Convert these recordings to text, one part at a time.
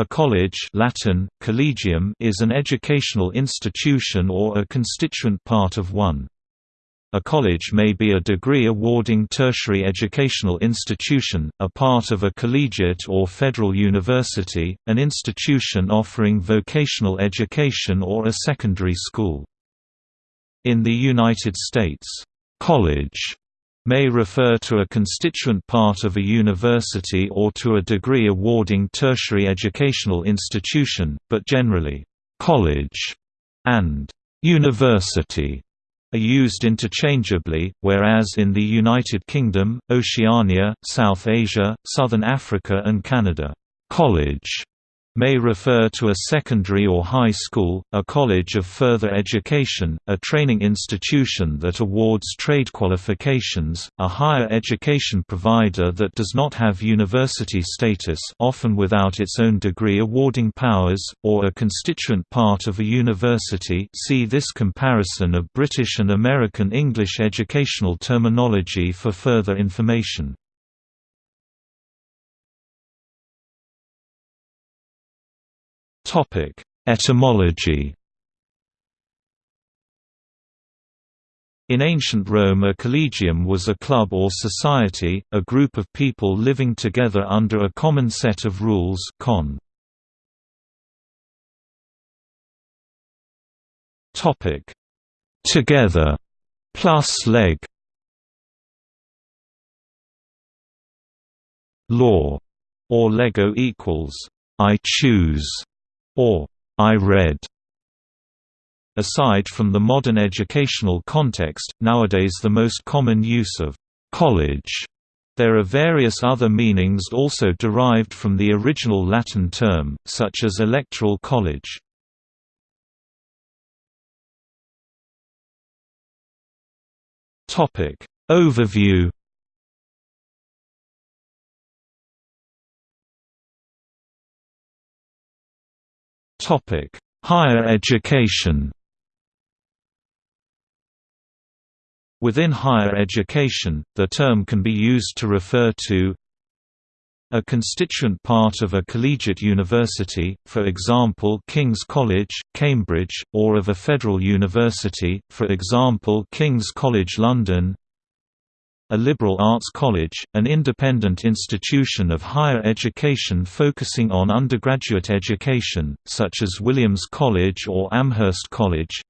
A college Latin, collegium is an educational institution or a constituent part of one. A college may be a degree-awarding tertiary educational institution, a part of a collegiate or federal university, an institution offering vocational education or a secondary school. In the United States, "'college' may refer to a constituent part of a university or to a degree-awarding tertiary educational institution, but generally, "'college' and "'university' are used interchangeably, whereas in the United Kingdom, Oceania, South Asia, Southern Africa and Canada, "'college' may refer to a secondary or high school, a college of further education, a training institution that awards trade qualifications, a higher education provider that does not have university status often without its own degree awarding powers, or a constituent part of a university see this comparison of British and American English educational terminology for further information. Topic: Etymology. In ancient Rome a collegium was a club or society, a group of people living together under a common set of rules con. Topic: Together plus leg. Law or Lego equals I choose or I read. Aside from the modern educational context, nowadays the most common use of college there are various other meanings also derived from the original Latin term, such as electoral college. Overview Topic: Higher education. Within higher education, the term can be used to refer to a constituent part of a collegiate university, for example King's College, Cambridge, or of a federal university, for example King's College London a liberal arts college, an independent institution of higher education focusing on undergraduate education, such as Williams College or Amherst College.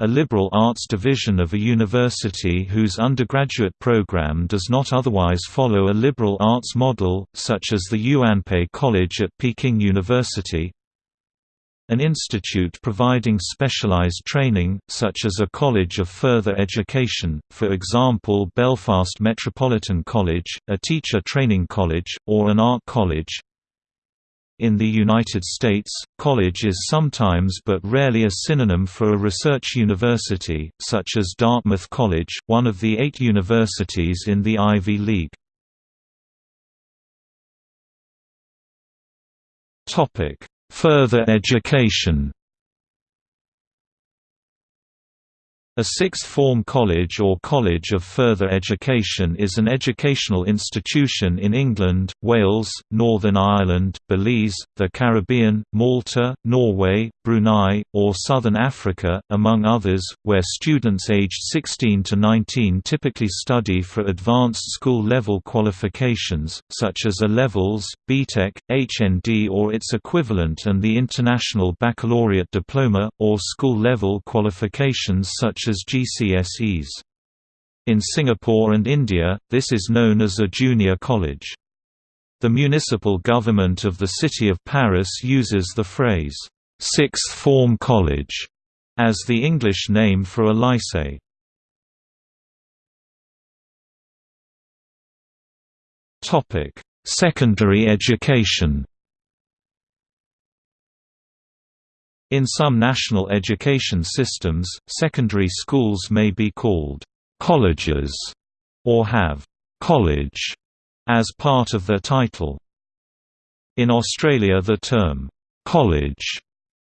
A liberal arts division of a university whose undergraduate program does not otherwise follow a liberal arts model, such as the Yuanpei College at Peking University an institute providing specialized training, such as a college of further education, for example Belfast Metropolitan College, a teacher training college, or an art college. In the United States, college is sometimes but rarely a synonym for a research university, such as Dartmouth College, one of the eight universities in the Ivy League. Topic Further education A sixth form college or college of further education is an educational institution in England, Wales, Northern Ireland, Belize, the Caribbean, Malta, Norway, Brunei, or Southern Africa, among others, where students aged 16 to 19 typically study for advanced school-level qualifications, such as A-levels, BTEC, HND or its equivalent and the International Baccalaureate Diploma, or school-level qualifications such such as GCSEs. In Singapore and India, this is known as a junior college. The municipal government of the city of Paris uses the phrase, sixth form college, as the English name for a lycée. Secondary education In some national education systems, secondary schools may be called colleges or have college as part of their title. In Australia the term college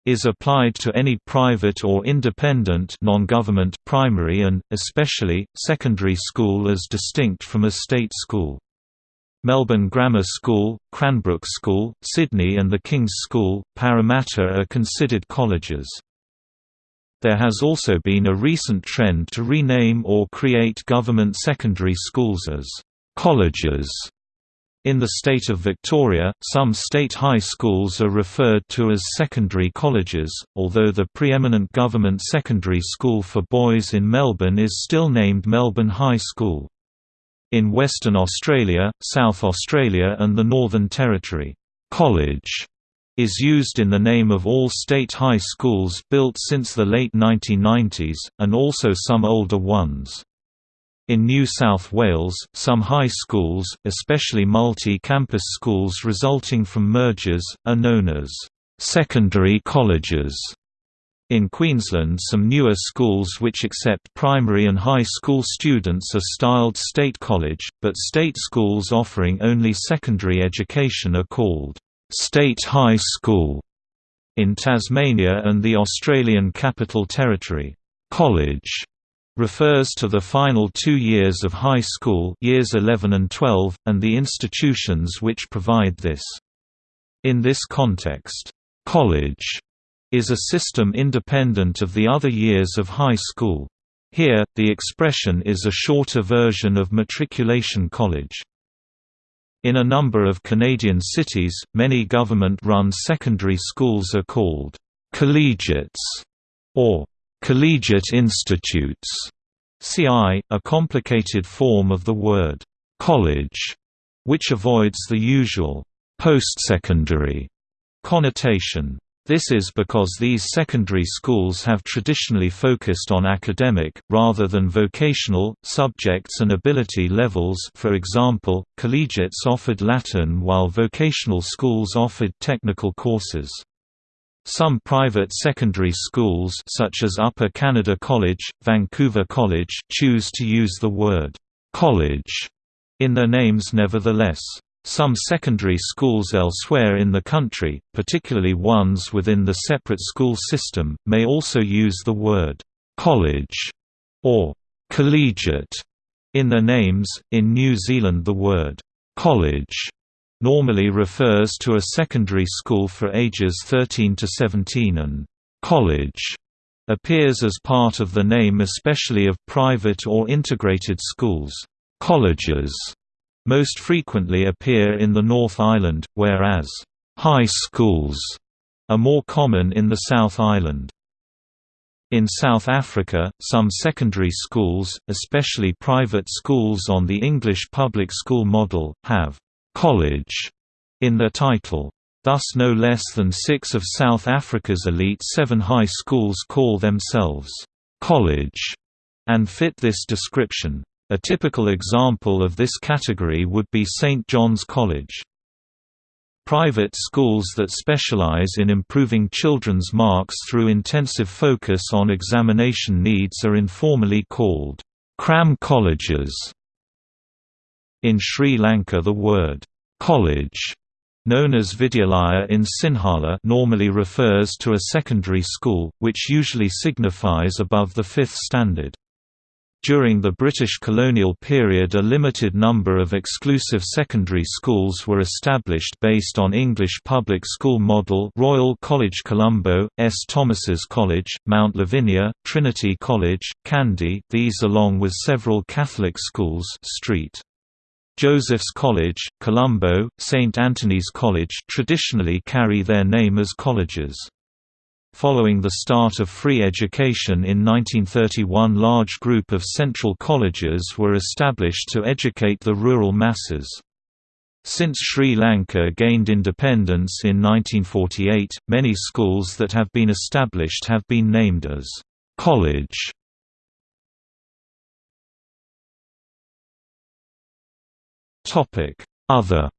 is applied to any private or independent non-government primary and, especially, secondary school as distinct from a state school. Melbourne Grammar School, Cranbrook School, Sydney and the King's School, Parramatta are considered colleges. There has also been a recent trend to rename or create government secondary schools as colleges. In the state of Victoria, some state high schools are referred to as secondary colleges, although the preeminent government secondary school for boys in Melbourne is still named Melbourne High School. In Western Australia, South Australia and the Northern Territory, college is used in the name of all state high schools built since the late 1990s, and also some older ones. In New South Wales, some high schools, especially multi-campus schools resulting from mergers, are known as secondary colleges. In Queensland some newer schools which accept primary and high school students are styled state college, but state schools offering only secondary education are called state high school. In Tasmania and the Australian Capital Territory, college refers to the final two years of high school years 11 and 12, and the institutions which provide this. In this context, college is a system independent of the other years of high school. Here, the expression is a shorter version of matriculation college. In a number of Canadian cities, many government-run secondary schools are called collegiates or Collegiate institutes CI, a complicated form of the word college, which avoids the usual postsecondary connotation. This is because these secondary schools have traditionally focused on academic, rather than vocational, subjects and ability levels for example, collegiates offered Latin while vocational schools offered technical courses. Some private secondary schools such as Upper Canada College, Vancouver College choose to use the word «college» in their names nevertheless. Some secondary schools elsewhere in the country, particularly ones within the separate school system, may also use the word «college» or «collegiate» in their names. In New Zealand the word «college» normally refers to a secondary school for ages 13 to 17 and college appears as part of the name especially of private or integrated schools. Colleges most frequently appear in the North Island, whereas high schools are more common in the South Island. In South Africa, some secondary schools, especially private schools on the English public school model, have college in their title. Thus no less than six of South Africa's elite seven high schools call themselves college and fit this description. A typical example of this category would be St. John's College. Private schools that specialize in improving children's marks through intensive focus on examination needs are informally called cram colleges. In Sri Lanka the word, "'college' known as Vidyalaya in Sinhala normally refers to a secondary school, which usually signifies above the fifth standard. During the British colonial period a limited number of exclusive secondary schools were established based on English public school model Royal College Colombo, S. Thomas's College, Mount Lavinia, Trinity College, Kandy these along with several Catholic schools St. Joseph's College, Colombo, St. Anthony's College traditionally carry their name as colleges. Following the start of free education in 1931 large group of central colleges were established to educate the rural masses. Since Sri Lanka gained independence in 1948, many schools that have been established have been named as college Other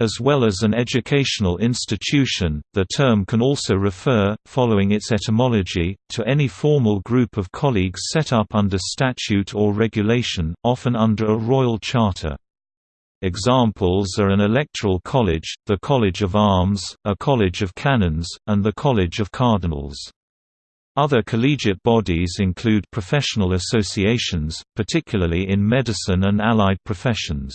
As well as an educational institution, the term can also refer, following its etymology, to any formal group of colleagues set up under statute or regulation, often under a royal charter. Examples are an electoral college, the College of Arms, a College of Canons, and the College of Cardinals. Other collegiate bodies include professional associations, particularly in medicine and allied professions.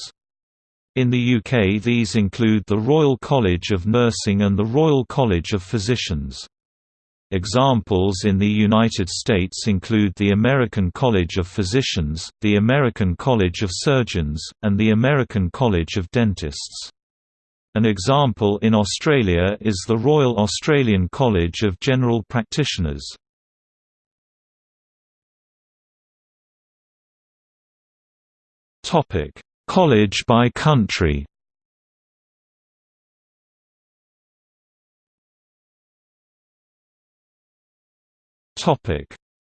In the UK these include the Royal College of Nursing and the Royal College of Physicians. Examples in the United States include the American College of Physicians, the American College of Surgeons, and the American College of Dentists. An example in Australia is the Royal Australian College of General Practitioners. College by country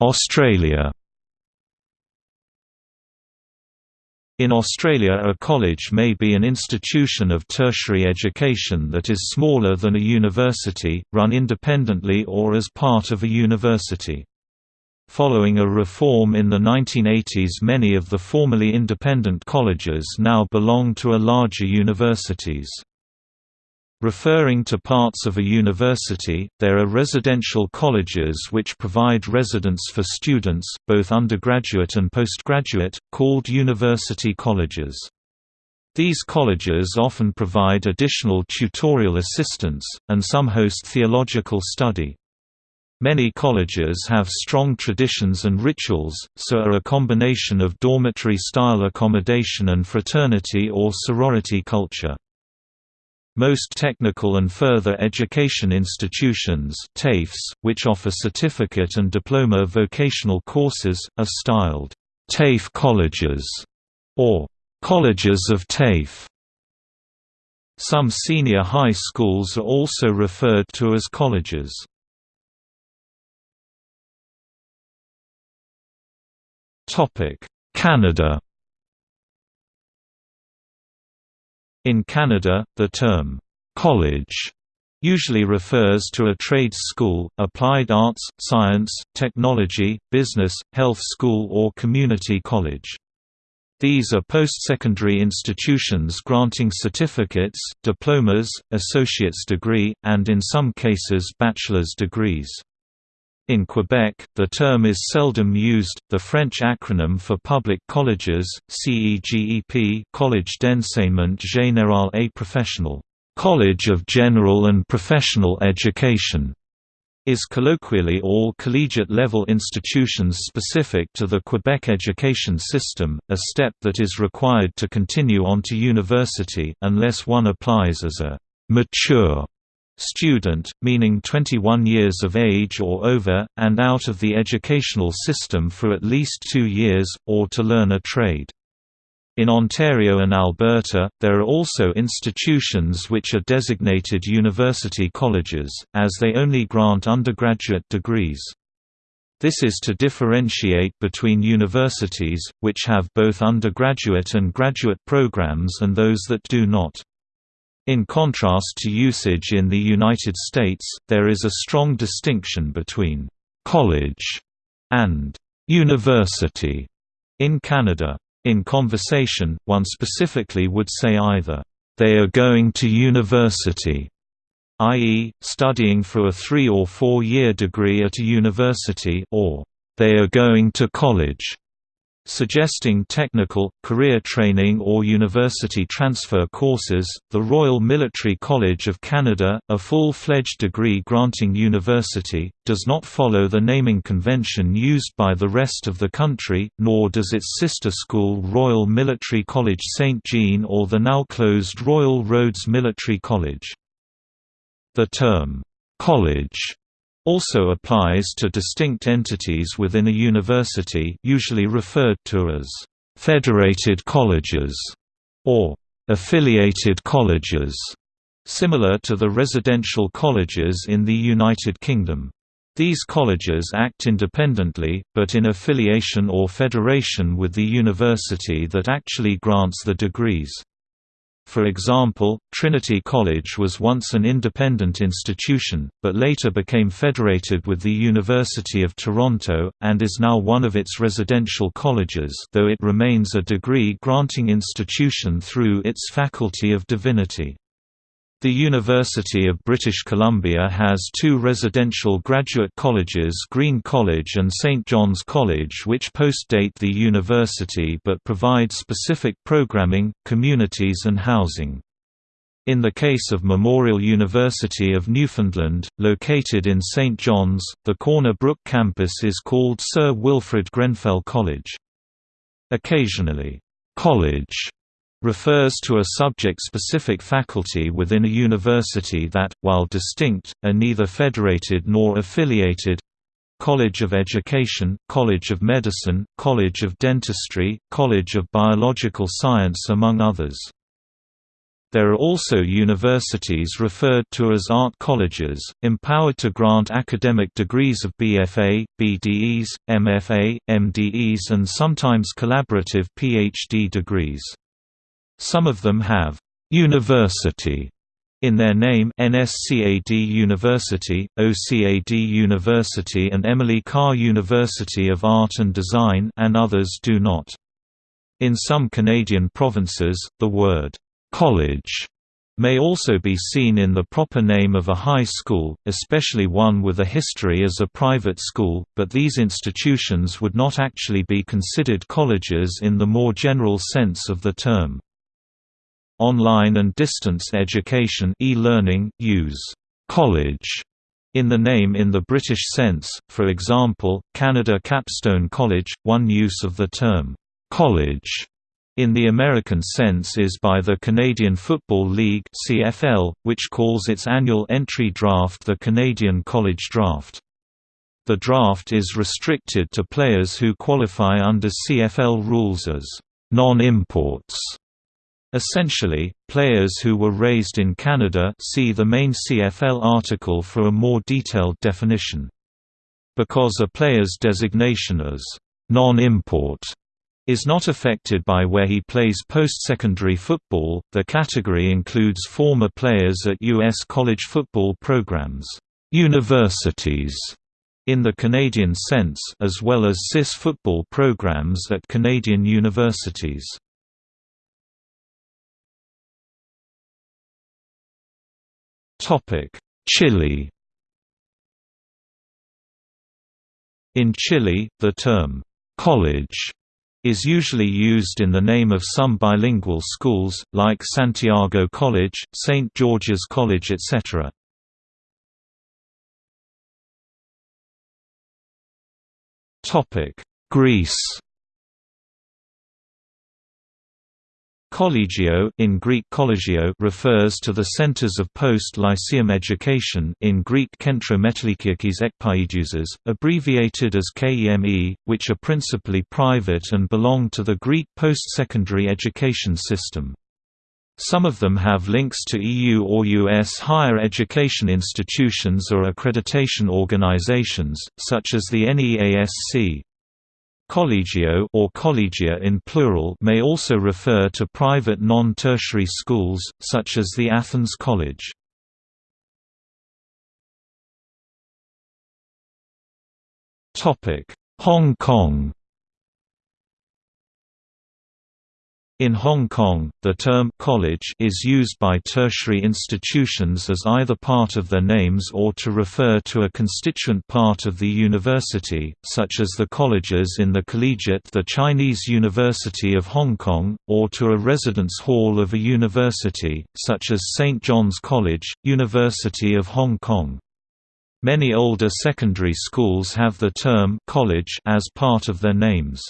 Australia In Australia a college may be an institution of tertiary education that is smaller than a university, run independently or as part of a university. Following a reform in the 1980s many of the formerly independent colleges now belong to a larger universities. Referring to parts of a university, there are residential colleges which provide residence for students, both undergraduate and postgraduate, called university colleges. These colleges often provide additional tutorial assistance, and some host theological study. Many colleges have strong traditions and rituals, so are a combination of dormitory-style accommodation and fraternity or sorority culture. Most technical and further education institutions TAFEs, which offer certificate and diploma vocational courses, are styled TAFE colleges or colleges of TAFE. Some senior high schools are also referred to as colleges. Canada In Canada, the term, "'college' usually refers to a trade school, applied arts, science, technology, business, health school or community college. These are post-secondary institutions granting certificates, diplomas, associate's degree, and in some cases bachelor's degrees. In Quebec, the term is seldom used. The French acronym for public colleges, CEGEP, Collège d'enseignement général et professionnel, College of General and Professional Education, is colloquially all collegiate-level institutions specific to the Quebec education system, a step that is required to continue on to university unless one applies as a mature student, meaning 21 years of age or over, and out of the educational system for at least two years, or to learn a trade. In Ontario and Alberta, there are also institutions which are designated university colleges, as they only grant undergraduate degrees. This is to differentiate between universities, which have both undergraduate and graduate programs and those that do not. In contrast to usage in the United States, there is a strong distinction between «college» and «university» in Canada. In conversation, one specifically would say either, "...they are going to university", i.e., studying for a three- or four-year degree at a university or, "...they are going to college", suggesting technical, career training or university transfer courses. The Royal Military College of Canada, a full-fledged degree-granting university, does not follow the naming convention used by the rest of the country, nor does its sister school Royal Military College St. Jean or the now-closed Royal Roads Military College. The term, "'college' also applies to distinct entities within a university usually referred to as «federated colleges» or «affiliated colleges», similar to the residential colleges in the United Kingdom. These colleges act independently, but in affiliation or federation with the university that actually grants the degrees. For example, Trinity College was once an independent institution, but later became federated with the University of Toronto, and is now one of its residential colleges though it remains a degree-granting institution through its Faculty of Divinity. The University of British Columbia has two residential graduate colleges Green College and St. John's College which post-date the university but provide specific programming, communities and housing. In the case of Memorial University of Newfoundland, located in St. John's, the Corner Brook campus is called Sir Wilfrid Grenfell College. Occasionally, college refers to a subject-specific faculty within a university that, while distinct, are neither federated nor affiliated College of Education, College of Medicine, College of Dentistry, College of Biological Science among others. There are also universities referred to as art colleges, empowered to grant academic degrees of BFA, BDes, MFA, MDes and sometimes collaborative PhD degrees. Some of them have «university» in their name NSCAD University, OCAD University and Emily Carr University of Art and Design and others do not. In some Canadian provinces, the word «college» may also be seen in the proper name of a high school, especially one with a history as a private school, but these institutions would not actually be considered colleges in the more general sense of the term. Online and distance education e-learning use college in the name in the British sense, for example, Canada Capstone College, one use of the term college in the American sense is by the Canadian Football League CFL, which calls its annual entry draft the Canadian College Draft. The draft is restricted to players who qualify under CFL rules as non-imports Essentially, players who were raised in Canada see the main CFL article for a more detailed definition. Because a player's designation as non-import is not affected by where he plays post-secondary football, the category includes former players at U.S. college football programs, universities in the Canadian sense as well as CIS football programs at Canadian universities. Chile In Chile, the term, "'college' is usually used in the name of some bilingual schools, like Santiago College, St. George's College etc. Greece Collegio in Greek collegio refers to the centers of post-lyceum education in Greek kentra metalikiakis abbreviated as KEME, which are principally private and belong to the Greek post-secondary education system. Some of them have links to EU or US higher education institutions or accreditation organizations, such as the NEASC. Collegio or collegia in plural may also refer to private non-tertiary schools, such as the Athens College. Hong Kong In Hong Kong, the term «college» is used by tertiary institutions as either part of their names or to refer to a constituent part of the university, such as the colleges in the collegiate the Chinese University of Hong Kong, or to a residence hall of a university, such as St. John's College, University of Hong Kong. Many older secondary schools have the term «college» as part of their names.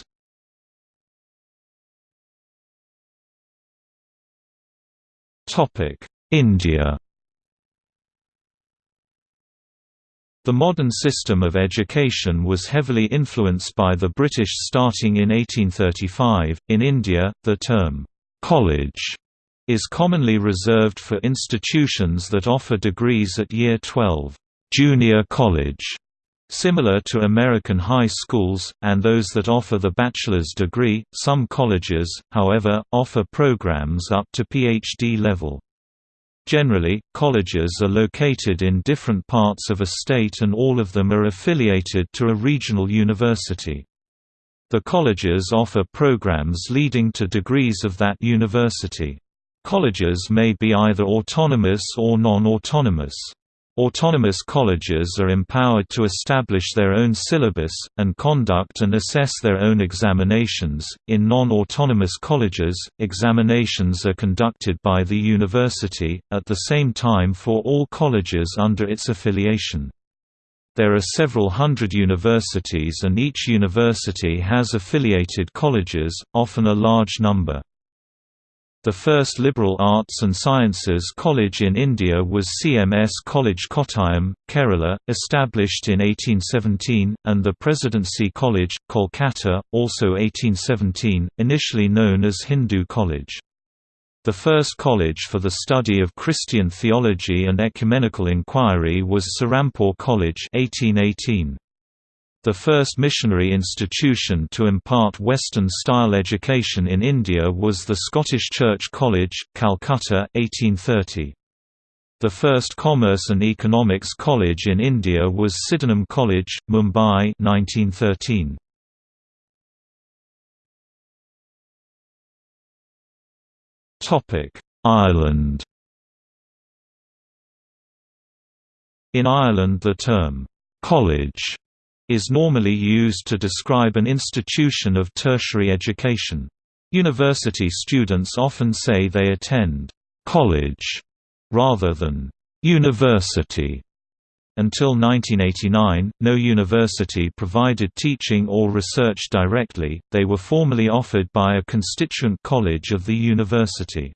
India The modern system of education was heavily influenced by the British starting in 1835. In India, the term college is commonly reserved for institutions that offer degrees at year 12, junior college, Similar to American high schools, and those that offer the bachelor's degree, some colleges, however, offer programs up to PhD level. Generally, colleges are located in different parts of a state and all of them are affiliated to a regional university. The colleges offer programs leading to degrees of that university. Colleges may be either autonomous or non-autonomous. Autonomous colleges are empowered to establish their own syllabus, and conduct and assess their own examinations. In non autonomous colleges, examinations are conducted by the university, at the same time for all colleges under its affiliation. There are several hundred universities, and each university has affiliated colleges, often a large number. The first liberal arts and sciences college in India was CMS College Kottayam, Kerala, established in 1817, and the Presidency College, Kolkata, also 1817, initially known as Hindu College. The first college for the study of Christian theology and ecumenical inquiry was Serampore College 1818. The first missionary institution to impart Western-style education in India was the Scottish Church College, Calcutta 1830. The first Commerce and Economics College in India was Sydenham College, Mumbai 1913. Ireland In Ireland the term, "'college' is normally used to describe an institution of tertiary education. University students often say they attend college rather than university. Until 1989, no university provided teaching or research directly, they were formally offered by a constituent college of the university.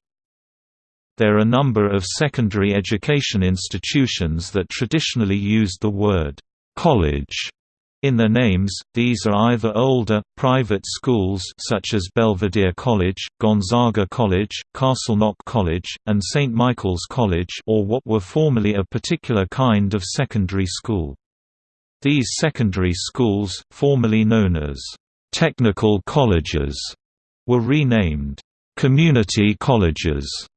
There are a number of secondary education institutions that traditionally used the word college in their names, these are either older, private schools such as Belvedere College, Gonzaga College, Castleknock College, and St Michael's College or what were formerly a particular kind of secondary school. These secondary schools, formerly known as «technical colleges», were renamed «community colleges»,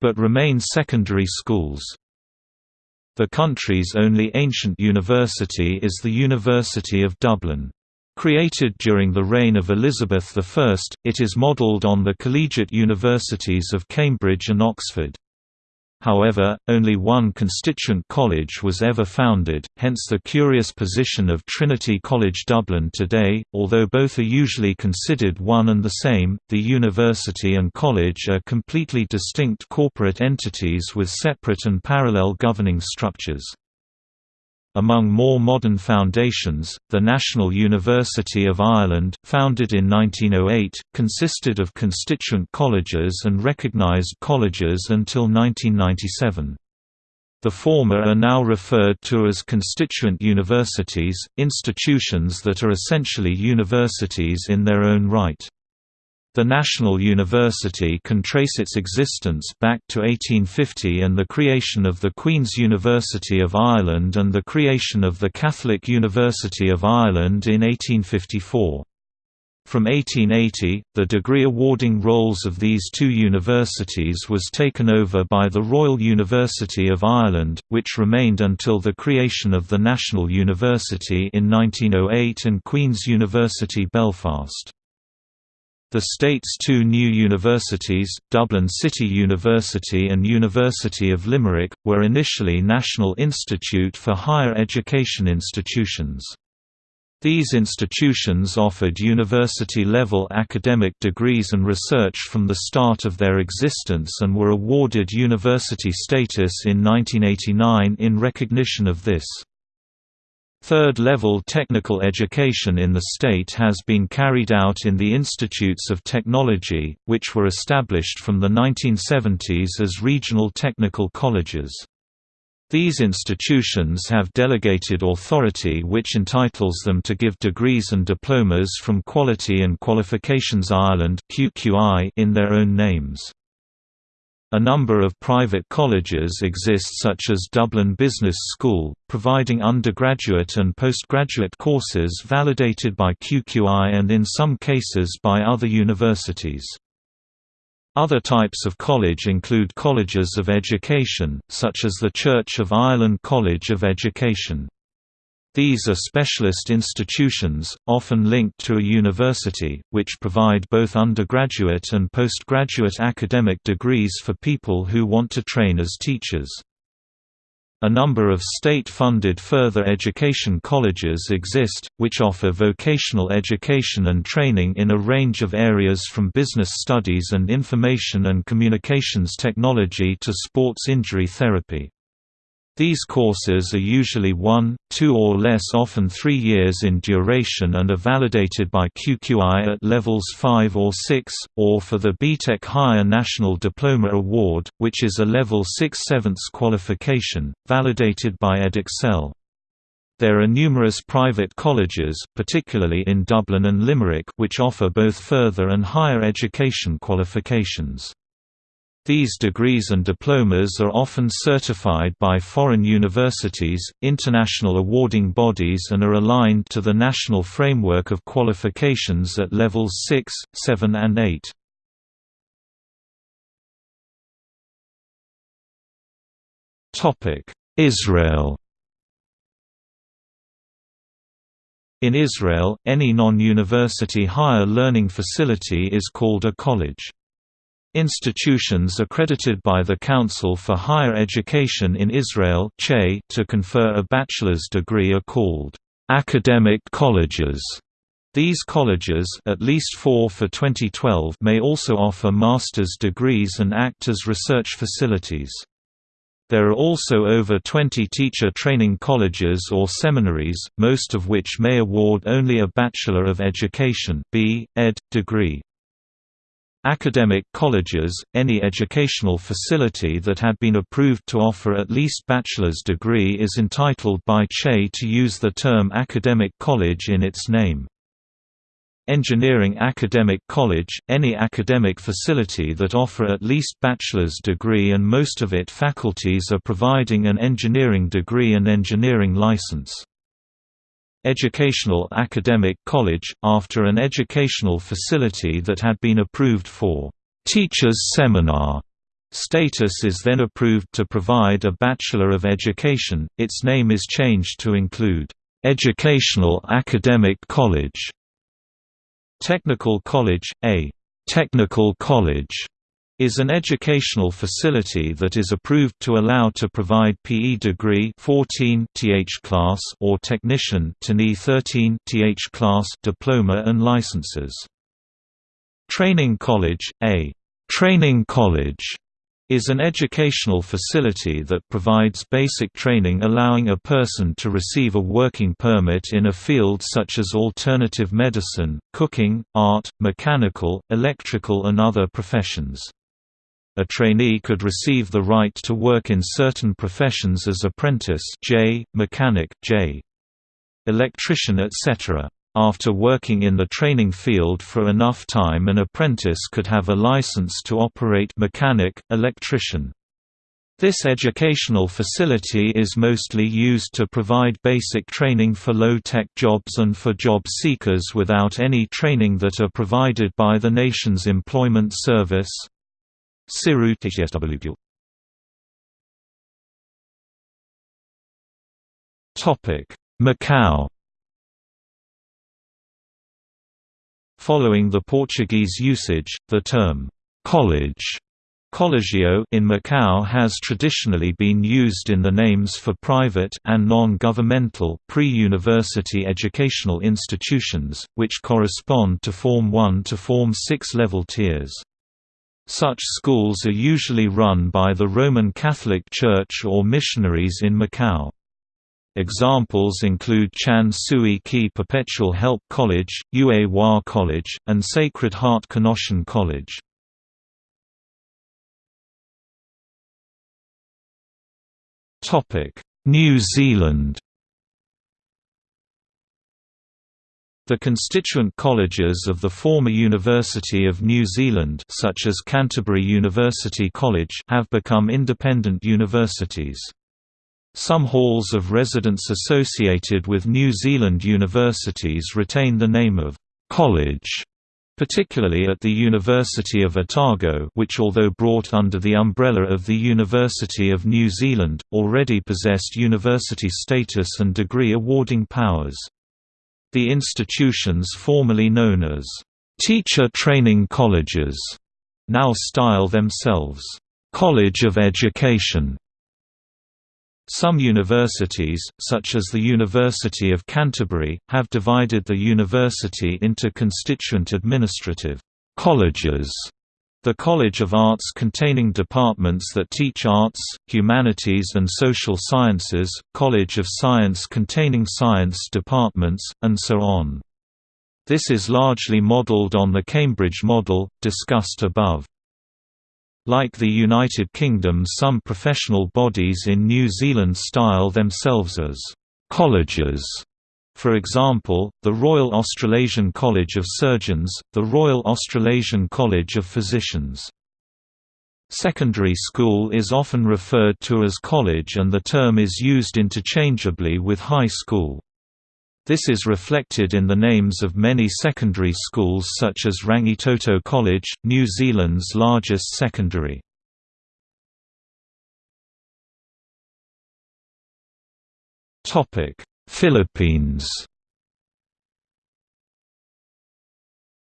but remain secondary schools. The country's only ancient university is the University of Dublin. Created during the reign of Elizabeth I, it is modelled on the collegiate universities of Cambridge and Oxford. However, only one constituent college was ever founded, hence the curious position of Trinity College Dublin today. Although both are usually considered one and the same, the university and college are completely distinct corporate entities with separate and parallel governing structures. Among more modern foundations, the National University of Ireland, founded in 1908, consisted of constituent colleges and recognised colleges until 1997. The former are now referred to as constituent universities, institutions that are essentially universities in their own right. The National University can trace its existence back to 1850 and the creation of the Queen's University of Ireland and the creation of the Catholic University of Ireland in 1854. From 1880, the degree awarding roles of these two universities was taken over by the Royal University of Ireland, which remained until the creation of the National University in 1908 and Queen's University Belfast. The state's two new universities, Dublin City University and University of Limerick, were initially National Institute for Higher Education institutions. These institutions offered university-level academic degrees and research from the start of their existence and were awarded university status in 1989 in recognition of this. Third-level technical education in the state has been carried out in the Institutes of Technology, which were established from the 1970s as regional technical colleges. These institutions have delegated authority which entitles them to give degrees and diplomas from Quality and Qualifications Ireland in their own names. A number of private colleges exist such as Dublin Business School, providing undergraduate and postgraduate courses validated by QQI and in some cases by other universities. Other types of college include colleges of education, such as the Church of Ireland College of Education. These are specialist institutions, often linked to a university, which provide both undergraduate and postgraduate academic degrees for people who want to train as teachers. A number of state-funded further education colleges exist, which offer vocational education and training in a range of areas from business studies and information and communications technology to sports injury therapy. These courses are usually one, two or less often three years in duration and are validated by QQI at levels 5 or 6, or for the BTEC Higher National Diploma Award, which is a level 6 7 qualification, validated by Edexcel. There are numerous private colleges particularly in Dublin and Limerick which offer both further and higher education qualifications. These degrees and diplomas are often certified by foreign universities, international awarding bodies and are aligned to the national framework of qualifications at levels 6, 7 and 8. Israel In Israel, any non-university higher learning facility is called a college. Institutions accredited by the Council for Higher Education in Israel to confer a bachelor's degree are called academic colleges. These colleges at least four for 2012 may also offer master's degrees and act as research facilities. There are also over 20 teacher training colleges or seminaries, most of which may award only a Bachelor of Education B. Ed. degree. Academic colleges, any educational facility that had been approved to offer at least bachelor's degree is entitled by CHE to use the term academic college in its name. Engineering Academic College, any academic facility that offer at least bachelor's degree and most of it faculties are providing an engineering degree and engineering license. Educational Academic College, after an educational facility that had been approved for «teacher's seminar» status is then approved to provide a Bachelor of Education, its name is changed to include «Educational Academic College». Technical College, a «technical college» is an educational facility that is approved to allow to provide PE degree 14 th class or technician TNE 13 th class diploma and licenses. Training College, a training college is an educational facility that provides basic training allowing a person to receive a working permit in a field such as alternative medicine, cooking, art, mechanical, electrical and other professions. A trainee could receive the right to work in certain professions as apprentice J, mechanic J, electrician etc. After working in the training field for enough time an apprentice could have a license to operate mechanic, electrician. This educational facility is mostly used to provide basic training for low-tech jobs and for job seekers without any training that are provided by the nation's employment service. Topic: Macau. Following the Portuguese usage, the term college Collegio in Macau has traditionally been used in the names for private and non-governmental pre-university educational institutions, which correspond to Form 1 to Form 6 level tiers. Such schools are usually run by the Roman Catholic Church or missionaries in Macau. Examples include Chan Sui Ki Perpetual Help College, Yue Hua College, and Sacred Heart Canossian College. New Zealand The constituent colleges of the former University of New Zealand such as Canterbury University College have become independent universities. Some halls of residence associated with New Zealand universities retain the name of «college» particularly at the University of Otago which although brought under the umbrella of the University of New Zealand, already possessed university status and degree awarding powers. The institutions formerly known as teacher training colleges now style themselves College of Education. Some universities, such as the University of Canterbury, have divided the university into constituent administrative colleges. The College of Arts containing departments that teach arts, humanities and social sciences, College of Science containing science departments, and so on. This is largely modelled on the Cambridge model, discussed above. Like the United Kingdom some professional bodies in New Zealand style themselves as «colleges». For example, the Royal Australasian College of Surgeons, the Royal Australasian College of Physicians. Secondary school is often referred to as college and the term is used interchangeably with high school. This is reflected in the names of many secondary schools such as Rangitoto College, New Zealand's largest secondary. Philippines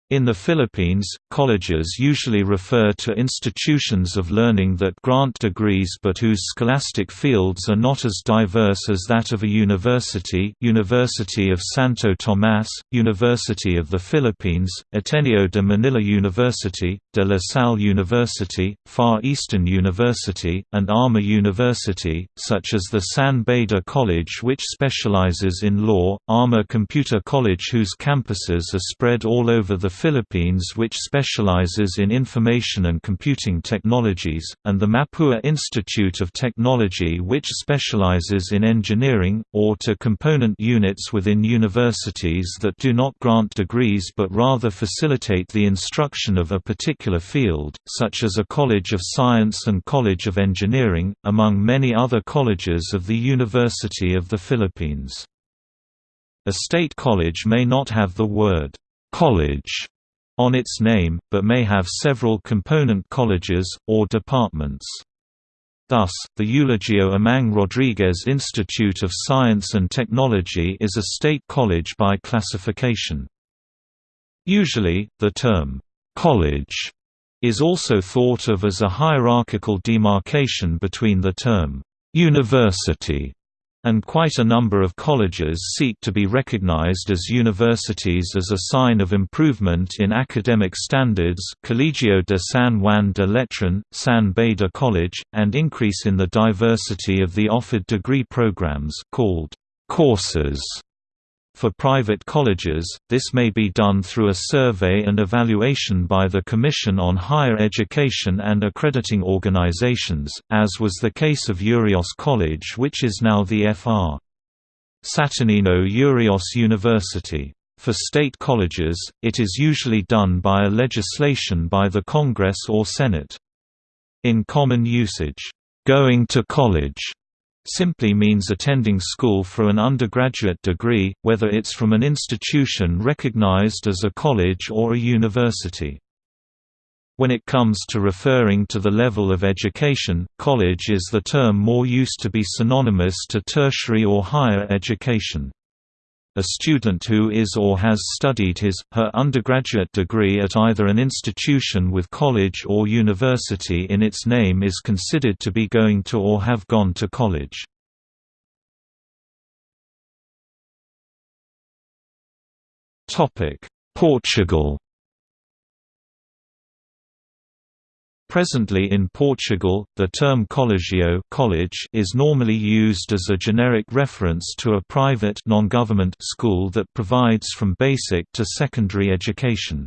In the Philippines, colleges usually refer to institutions of learning that grant degrees but whose scholastic fields are not as diverse as that of a university University of Santo Tomas, University of the Philippines, Ateneo de Manila University, De La Salle University, Far Eastern University, and AMA University, such as the San Beda College which specializes in law, AMA Computer College whose campuses are spread all over the Philippines which specializes in information and computing technologies, and the Mapua Institute of Technology which specializes in engineering, or to component units within universities that do not grant degrees but rather facilitate the instruction of a particular field, such as a College of Science and College of Engineering, among many other colleges of the University of the Philippines. A state college may not have the word college on its name, but may have several component colleges, or departments. Thus, the Eulogio Amang Rodriguez Institute of Science and Technology is a state college by classification. Usually, the term, "'college' is also thought of as a hierarchical demarcation between the term, "'university' and quite a number of colleges seek to be recognized as universities as a sign of improvement in academic standards Colegio de San Juan de Letran, San Beda College, and increase in the diversity of the offered degree programs called courses. For private colleges, this may be done through a survey and evaluation by the Commission on Higher Education and accrediting organizations, as was the case of Urios College which is now the Fr. Saturnino Urios University. For state colleges, it is usually done by a legislation by the Congress or Senate. In common usage, "'going to college' simply means attending school for an undergraduate degree, whether it's from an institution recognized as a college or a university. When it comes to referring to the level of education, college is the term more used to be synonymous to tertiary or higher education. A student who is or has studied his, her undergraduate degree at either an institution with college or university in its name is considered to be going to or have gone to college. Portugal Presently in Portugal, the term colégio college is normally used as a generic reference to a private non-government school that provides from basic to secondary education.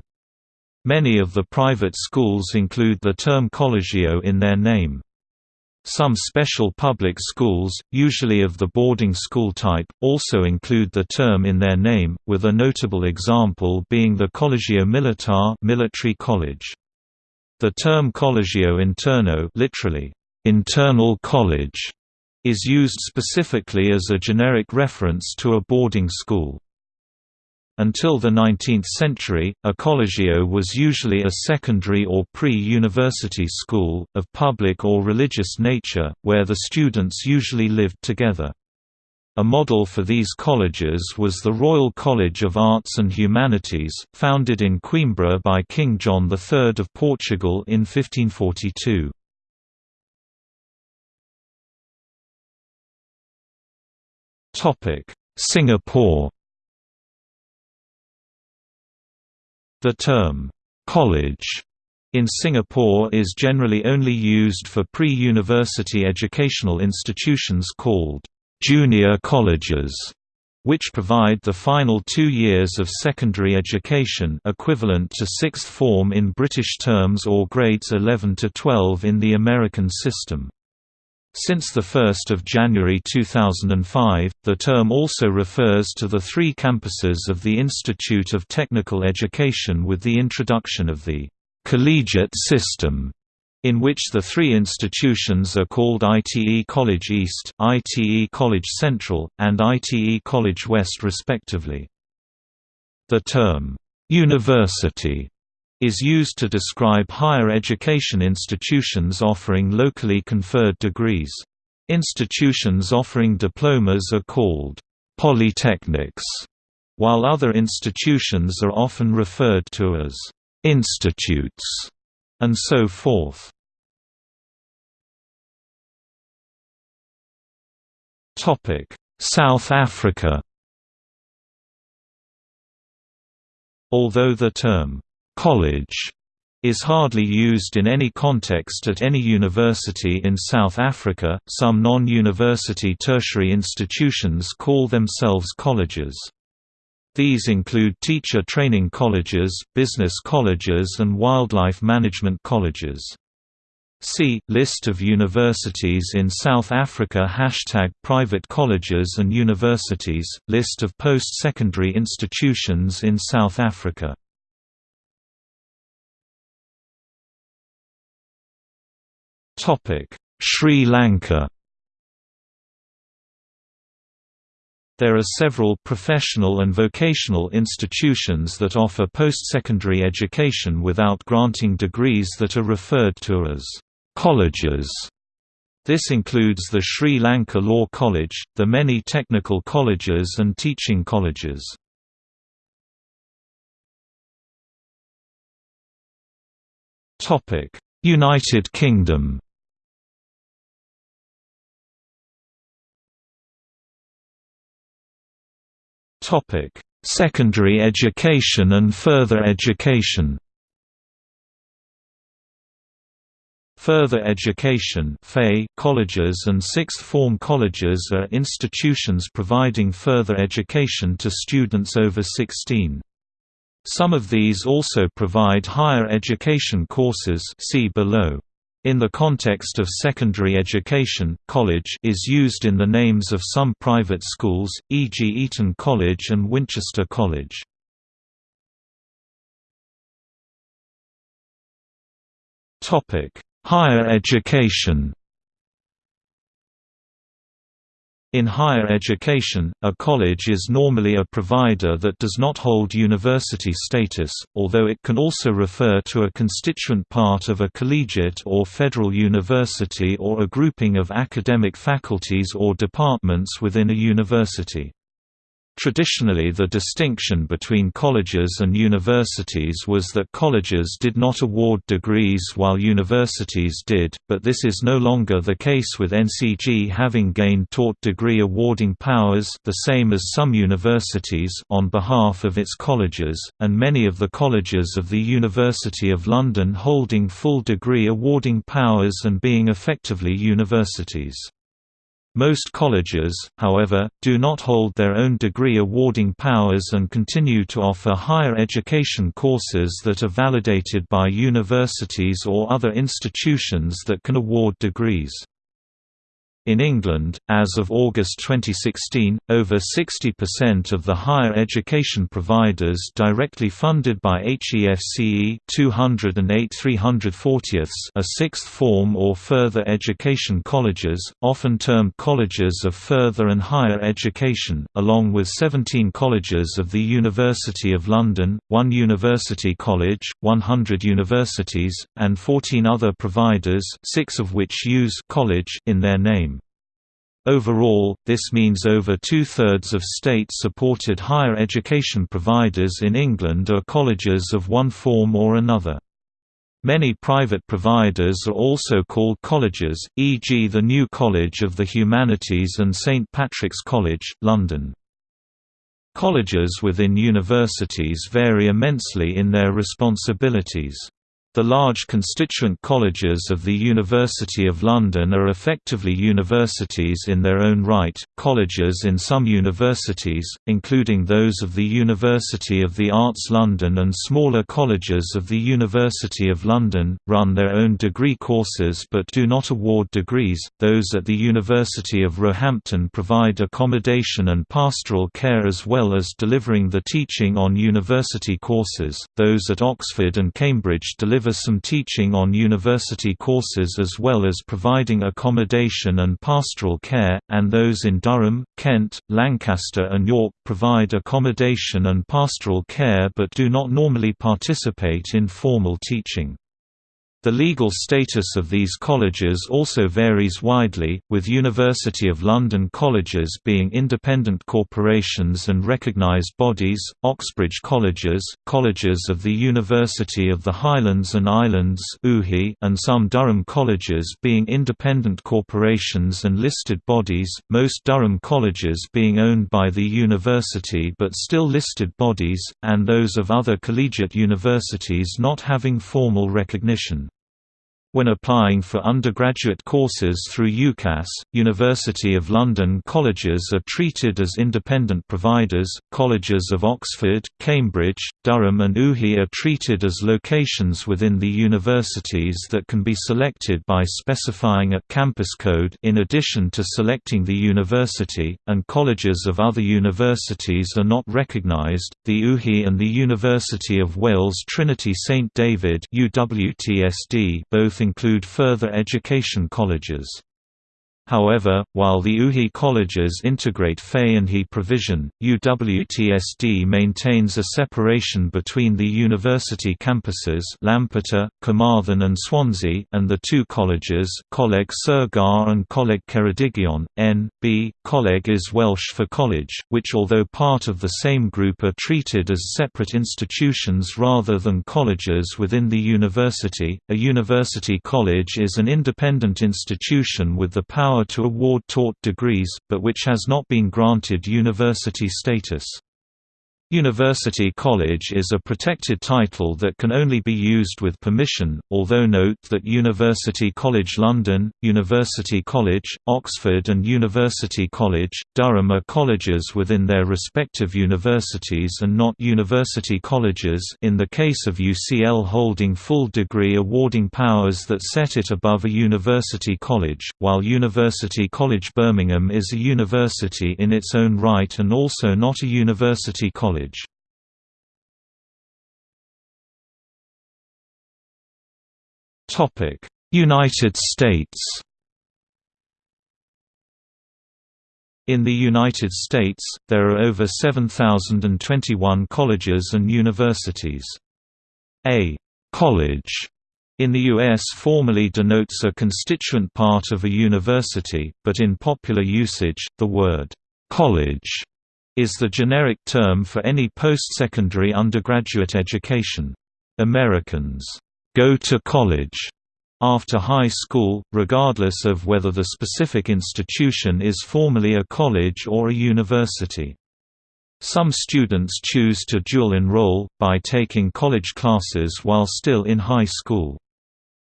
Many of the private schools include the term colégio in their name. Some special public schools, usually of the boarding school type, also include the term in their name, with a notable example being the Colégio Militar military college. The term colégio interno literally, internal college, is used specifically as a generic reference to a boarding school. Until the 19th century, a colégio was usually a secondary or pre-university school, of public or religious nature, where the students usually lived together. A model for these colleges was the Royal College of Arts and Humanities, founded in Coimbra by King John III of Portugal in 1542. Singapore The term, "'college' in Singapore is generally only used for pre-university educational institutions called junior colleges, which provide the final two years of secondary education equivalent to sixth form in British terms or grades 11 to 12 in the American system. Since 1 January 2005, the term also refers to the three campuses of the Institute of Technical Education with the introduction of the collegiate system in which the three institutions are called ITE College East, ITE College Central, and ITE College West respectively. The term, "'university' is used to describe higher education institutions offering locally conferred degrees. Institutions offering diplomas are called polytechnics, while other institutions are often referred to as institutes, and so forth. South Africa Although the term college is hardly used in any context at any university in South Africa. Some non-university tertiary institutions call themselves colleges. These include teacher training colleges, business colleges and wildlife management colleges. See, List of universities in South Africa. Hashtag Private colleges and universities, List of post-secondary institutions in South Africa. Sri Lanka There are several professional and vocational institutions that offer post-secondary education without granting degrees that are referred to as colleges. This includes the Sri Lanka Law College, the many technical colleges and teaching colleges. United Kingdom Topic: Secondary education and further education. Further education colleges and sixth-form colleges are institutions providing further education to students over 16. Some of these also provide higher education courses see below. In the context of secondary education, college is used in the names of some private schools, e.g. Eton College and Winchester College. Higher education In higher education, a college is normally a provider that does not hold university status, although it can also refer to a constituent part of a collegiate or federal university or a grouping of academic faculties or departments within a university. Traditionally the distinction between colleges and universities was that colleges did not award degrees while universities did, but this is no longer the case with NCG having gained taught degree awarding powers the same as some universities on behalf of its colleges, and many of the colleges of the University of London holding full degree awarding powers and being effectively universities. Most colleges, however, do not hold their own degree awarding powers and continue to offer higher education courses that are validated by universities or other institutions that can award degrees. In England, as of August 2016, over 60% of the higher education providers directly funded by HEFCE 208 340 are sixth form or further education colleges, often termed colleges of further and higher education, along with 17 colleges of the University of London, one university college, 100 universities, and 14 other providers six of which use college in their name. Overall, this means over two-thirds of state-supported higher education providers in England are colleges of one form or another. Many private providers are also called colleges, e.g. the New College of the Humanities and St Patrick's College, London. Colleges within universities vary immensely in their responsibilities. The large constituent colleges of the University of London are effectively universities in their own right. Colleges in some universities, including those of the University of the Arts London and smaller colleges of the University of London, run their own degree courses but do not award degrees. Those at the University of Roehampton provide accommodation and pastoral care as well as delivering the teaching on university courses. Those at Oxford and Cambridge deliver deliver some teaching on university courses as well as providing accommodation and pastoral care, and those in Durham, Kent, Lancaster and York provide accommodation and pastoral care but do not normally participate in formal teaching. The legal status of these colleges also varies widely, with University of London colleges being independent corporations and recognised bodies, Oxbridge colleges, colleges of the University of the Highlands and Islands and some Durham colleges being independent corporations and listed bodies, most Durham colleges being owned by the university but still listed bodies, and those of other collegiate universities not having formal recognition. When applying for undergraduate courses through UCAS, University of London colleges are treated as independent providers, colleges of Oxford, Cambridge, Durham and UHI are treated as locations within the universities that can be selected by specifying a campus code in addition to selecting the university, and colleges of other universities are not recognised. The UHI and the University of Wales Trinity St David UWTSD both include further education colleges. However, while the UHI colleges integrate FE and HE provision, UWTSD maintains a separation between the university campuses Lampeter, Carmarthen and Swansea and the two colleges Coleg Sir and Coleg Ceredigion, N.B. Coleg is Welsh for college, which although part of the same group are treated as separate institutions rather than colleges within the university. A university college is an independent institution with the power power to award taught degrees, but which has not been granted university status. University College is a protected title that can only be used with permission, although note that University College London, University College, Oxford and University College, Durham are colleges within their respective universities and not university colleges in the case of UCL holding full degree awarding powers that set it above a university college, while University College Birmingham is a university in its own right and also not a university college college. United States In the United States, there are over 7,021 colleges and universities. A «college» in the U.S. formally denotes a constituent part of a university, but in popular usage, the word «college» is the generic term for any post-secondary undergraduate education. Americans go to college after high school, regardless of whether the specific institution is formally a college or a university. Some students choose to dual enroll, by taking college classes while still in high school.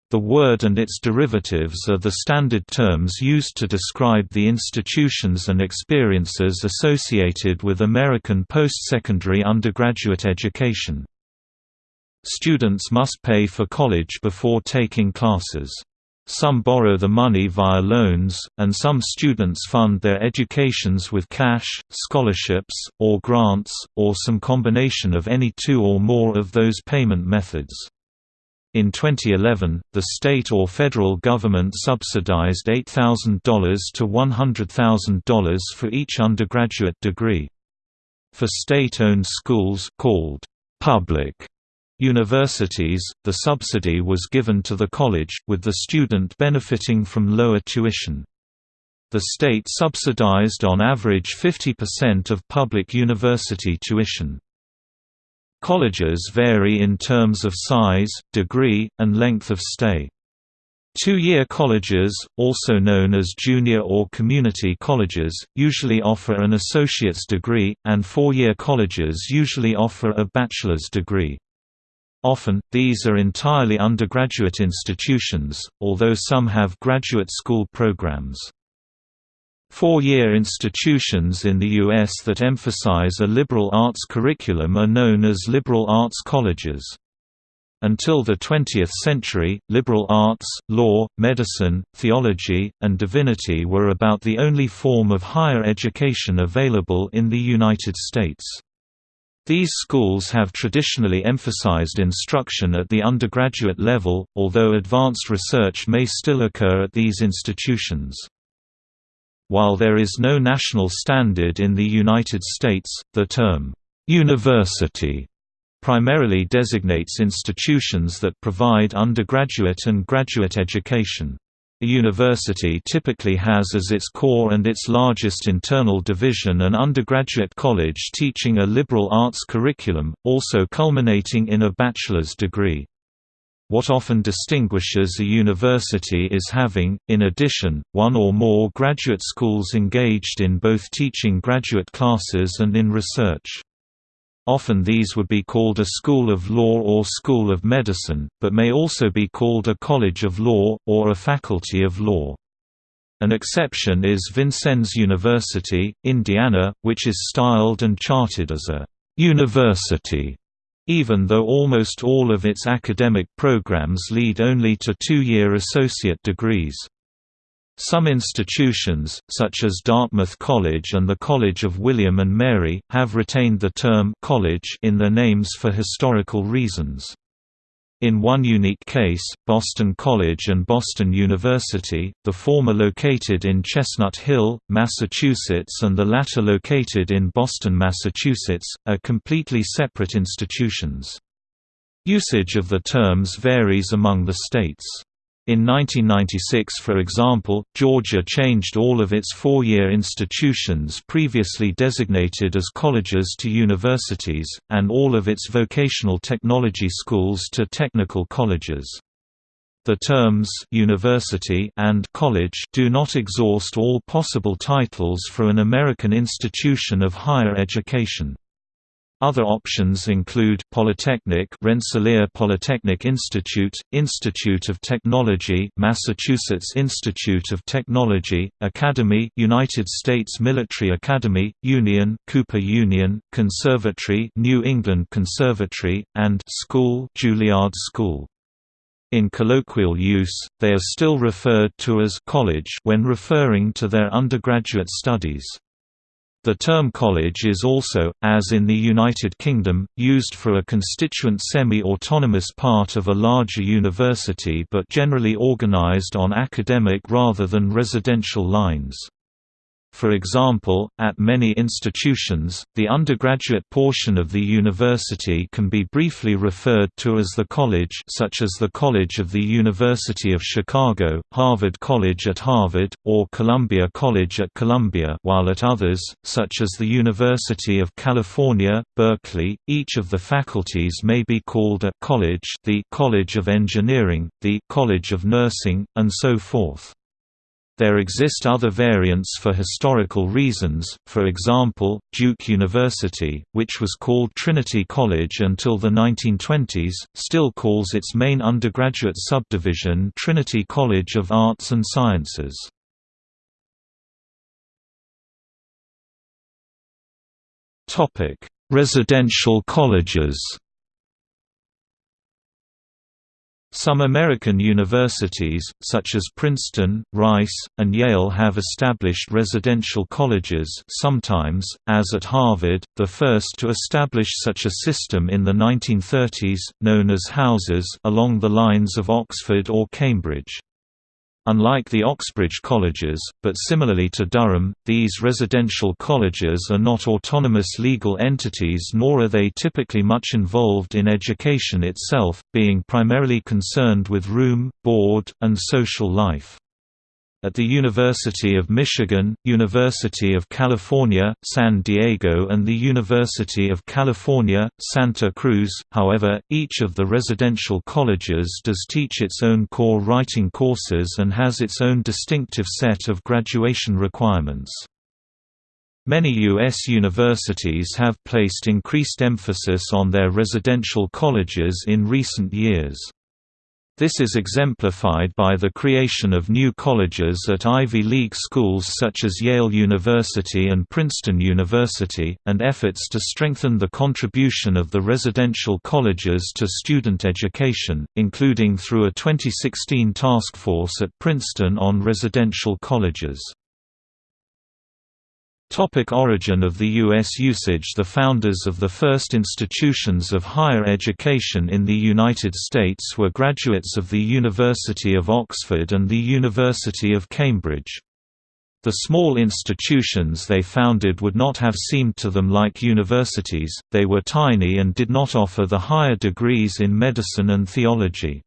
The word and its derivatives are the standard terms used to describe the institutions and experiences associated with American post-secondary undergraduate education. Students must pay for college before taking classes. Some borrow the money via loans, and some students fund their educations with cash, scholarships, or grants, or some combination of any two or more of those payment methods. In 2011, the state or federal government subsidized $8,000 to $100,000 for each undergraduate degree. For state-owned schools called public universities, the subsidy was given to the college, with the student benefiting from lower tuition. The state subsidized on average 50% of public university tuition. Colleges vary in terms of size, degree, and length of stay. Two-year colleges, also known as junior or community colleges, usually offer an associate's degree, and four-year colleges usually offer a bachelor's degree. Often, these are entirely undergraduate institutions, although some have graduate school programs. Four-year institutions in the U.S. that emphasize a liberal arts curriculum are known as liberal arts colleges. Until the 20th century, liberal arts, law, medicine, theology, and divinity were about the only form of higher education available in the United States. These schools have traditionally emphasized instruction at the undergraduate level, although advanced research may still occur at these institutions. While there is no national standard in the United States, the term, "'university' primarily designates institutions that provide undergraduate and graduate education. A university typically has as its core and its largest internal division an undergraduate college teaching a liberal arts curriculum, also culminating in a bachelor's degree. What often distinguishes a university is having, in addition, one or more graduate schools engaged in both teaching graduate classes and in research. Often these would be called a School of Law or School of Medicine, but may also be called a College of Law, or a Faculty of Law. An exception is Vincennes University, Indiana, which is styled and charted as a «university», even though almost all of its academic programs lead only to two-year associate degrees. Some institutions, such as Dartmouth College and the College of William and Mary, have retained the term «college» in their names for historical reasons. In one unique case, Boston College and Boston University, the former located in Chestnut Hill, Massachusetts and the latter located in Boston, Massachusetts, are completely separate institutions. Usage of the terms varies among the states. In 1996 for example, Georgia changed all of its four-year institutions previously designated as colleges to universities, and all of its vocational technology schools to technical colleges. The terms «university» and «college» do not exhaust all possible titles for an American institution of higher education. Other options include Polytechnic Rensselaer Polytechnic Institute, Institute of Technology Massachusetts Institute of Technology, Academy United States Military Academy, Union Cooper Union, Conservatory New England Conservatory, and School Juilliard School. In colloquial use, they are still referred to as college when referring to their undergraduate studies. The term college is also, as in the United Kingdom, used for a constituent semi-autonomous part of a larger university but generally organized on academic rather than residential lines. For example, at many institutions, the undergraduate portion of the university can be briefly referred to as the college such as the College of the University of Chicago, Harvard College at Harvard, or Columbia College at Columbia while at others, such as the University of California, Berkeley, each of the faculties may be called a «college» the «College of Engineering», the «College of Nursing», and so forth. There exist other variants for historical reasons, for example, Duke University, which was called Trinity College until the 1920s, still calls its main undergraduate subdivision Trinity College of Arts and Sciences. Residential colleges Some American universities, such as Princeton, Rice, and Yale have established residential colleges sometimes, as at Harvard, the first to establish such a system in the 1930s, known as houses along the lines of Oxford or Cambridge. Unlike the Oxbridge colleges, but similarly to Durham, these residential colleges are not autonomous legal entities nor are they typically much involved in education itself, being primarily concerned with room, board, and social life. At the University of Michigan, University of California, San Diego and the University of California, Santa Cruz, however, each of the residential colleges does teach its own core writing courses and has its own distinctive set of graduation requirements. Many U.S. universities have placed increased emphasis on their residential colleges in recent years. This is exemplified by the creation of new colleges at Ivy League schools such as Yale University and Princeton University, and efforts to strengthen the contribution of the residential colleges to student education, including through a 2016 task force at Princeton on residential colleges. Topic origin of the U.S. usage The founders of the first institutions of higher education in the United States were graduates of the University of Oxford and the University of Cambridge. The small institutions they founded would not have seemed to them like universities, they were tiny and did not offer the higher degrees in medicine and theology.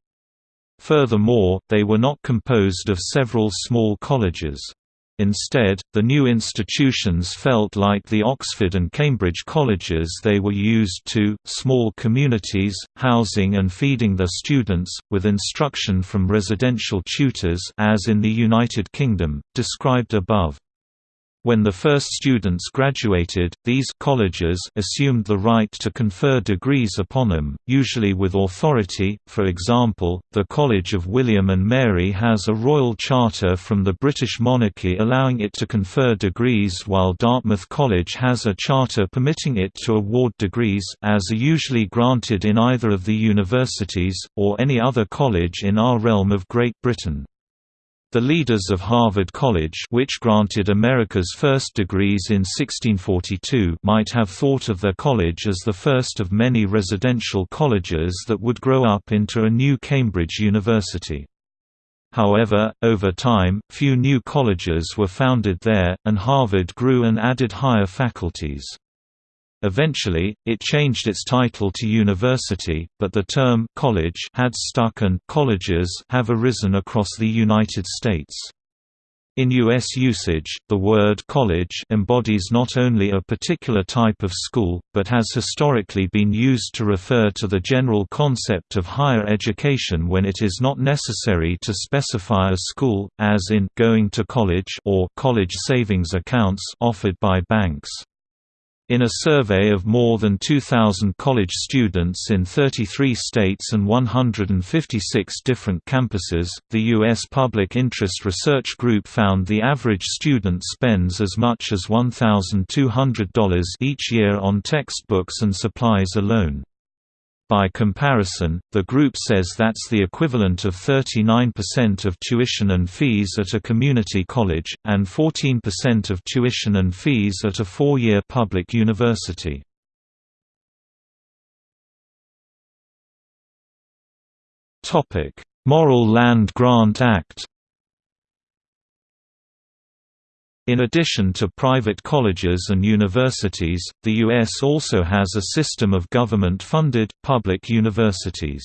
Furthermore, they were not composed of several small colleges. Instead, the new institutions felt like the Oxford and Cambridge colleges they were used to, small communities, housing and feeding their students, with instruction from residential tutors as in the United Kingdom, described above. When the first students graduated, these colleges assumed the right to confer degrees upon them, usually with authority. For example, the College of William and Mary has a royal charter from the British monarchy allowing it to confer degrees while Dartmouth College has a charter permitting it to award degrees as are usually granted in either of the universities or any other college in our realm of Great Britain. The leaders of Harvard College which granted America's first degrees in 1642 might have thought of their college as the first of many residential colleges that would grow up into a new Cambridge University. However, over time, few new colleges were founded there, and Harvard grew and added higher faculties. Eventually, it changed its title to university, but the term college had stuck and colleges have arisen across the United States. In U.S. usage, the word college embodies not only a particular type of school, but has historically been used to refer to the general concept of higher education when it is not necessary to specify a school, as in going to college or college savings accounts offered by banks. In a survey of more than 2,000 college students in 33 states and 156 different campuses, the U.S. Public Interest Research Group found the average student spends as much as $1,200 each year on textbooks and supplies alone. By comparison, the group says that's the equivalent of 39% of tuition and fees at a community college, and 14% of tuition and fees at a four-year public university. Morrill Land Grant Act In addition to private colleges and universities, the U.S. also has a system of government-funded, public universities.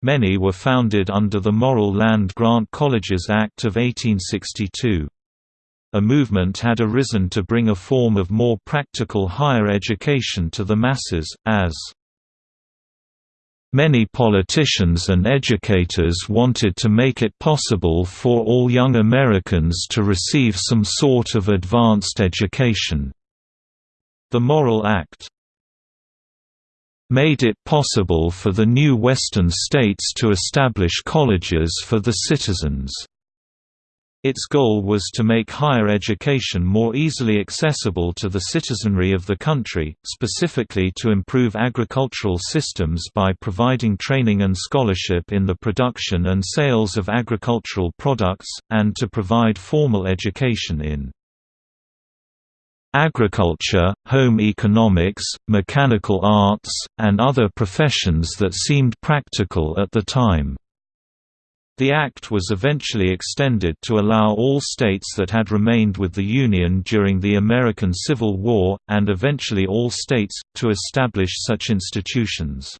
Many were founded under the Morrill Land Grant Colleges Act of 1862. A movement had arisen to bring a form of more practical higher education to the masses, as Many politicians and educators wanted to make it possible for all young Americans to receive some sort of advanced education. The Morrill Act made it possible for the new Western states to establish colleges for the citizens. Its goal was to make higher education more easily accessible to the citizenry of the country, specifically to improve agricultural systems by providing training and scholarship in the production and sales of agricultural products, and to provide formal education in agriculture, home economics, mechanical arts, and other professions that seemed practical at the time. The act was eventually extended to allow all states that had remained with the Union during the American Civil War, and eventually all states, to establish such institutions.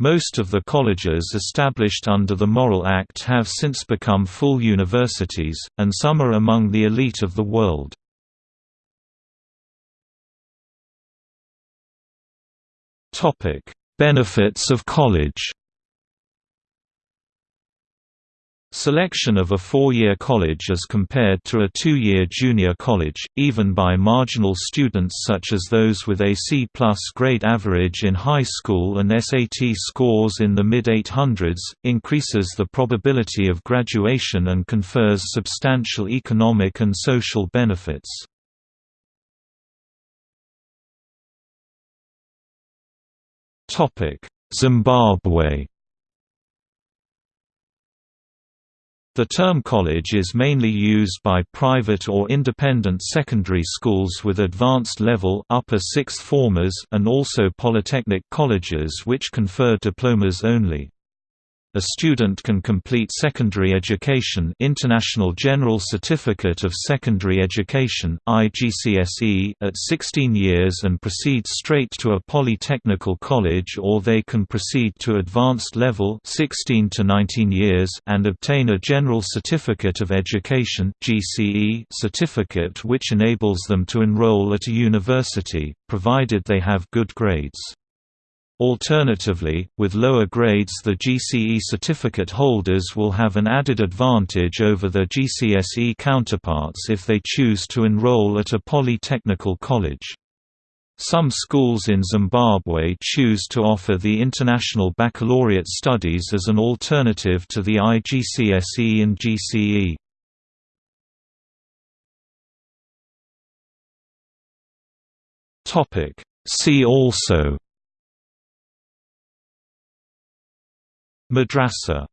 Most of the colleges established under the Morrill Act have since become full universities, and some are among the elite of the world. Benefits of college Selection of a four-year college as compared to a two-year junior college, even by marginal students such as those with a C-plus grade average in high school and SAT scores in the mid-800s, increases the probability of graduation and confers substantial economic and social benefits. Zimbabwe The term college is mainly used by private or independent secondary schools with advanced level upper sixth formers and also polytechnic colleges which confer diplomas only. A student can complete secondary education International General Certificate of Secondary Education IGCSE at 16 years and proceed straight to a polytechnical college or they can proceed to advanced level 16 to 19 years and obtain a General Certificate of Education GCE certificate which enables them to enroll at a university, provided they have good grades. Alternatively, with lower grades the GCE certificate holders will have an added advantage over their GCSE counterparts if they choose to enroll at a polytechnical college. Some schools in Zimbabwe choose to offer the International Baccalaureate Studies as an alternative to the IGCSE and GCE. See also Madrasa